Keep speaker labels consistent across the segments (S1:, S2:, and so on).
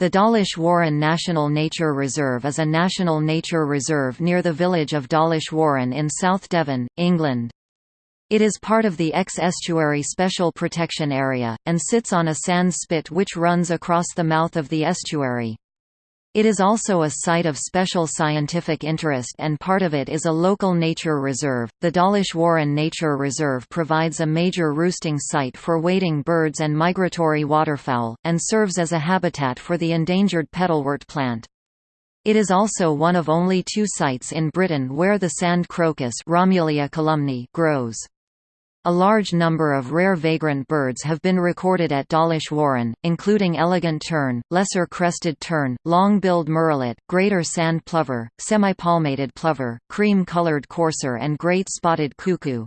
S1: The Dawlish Warren National Nature Reserve is a national nature reserve near the village of Dawlish Warren in South Devon, England. It is part of the Exe Estuary Special Protection Area, and sits on a sand spit which runs across the mouth of the estuary. It is also a site of special scientific interest and part of it is a local nature reserve. The Dawlish Warren Nature Reserve provides a major roosting site for wading birds and migratory waterfowl, and serves as a habitat for the endangered petalwort plant. It is also one of only two sites in Britain where the sand crocus Romulea grows. A large number of rare vagrant birds have been recorded at Dawlish Warren, including elegant tern, lesser crested tern, long-billed murrelet, greater sand plover, semi-palmated plover, cream-colored courser and great spotted cuckoo.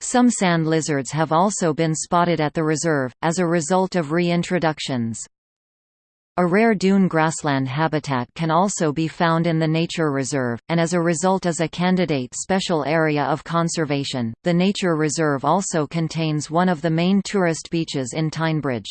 S1: Some sand lizards have also been spotted at the reserve, as a result of reintroductions. A rare dune grassland habitat can also be found in the nature reserve, and as a result is a candidate special area of conservation. The nature reserve also contains one of the main tourist beaches in Teignbridge.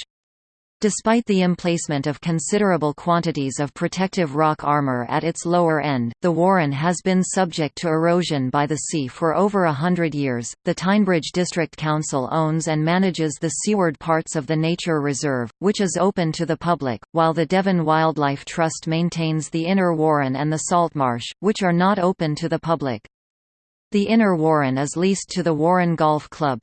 S1: Despite the emplacement of considerable quantities of protective rock armor at its lower end, the Warren has been subject to erosion by the sea for over a hundred years. The Teignbridge District Council owns and manages the seaward parts of the nature reserve, which is open to the public, while the Devon Wildlife Trust maintains the inner Warren and the saltmarsh, which are not open to the public. The inner Warren is leased to the Warren Golf Club,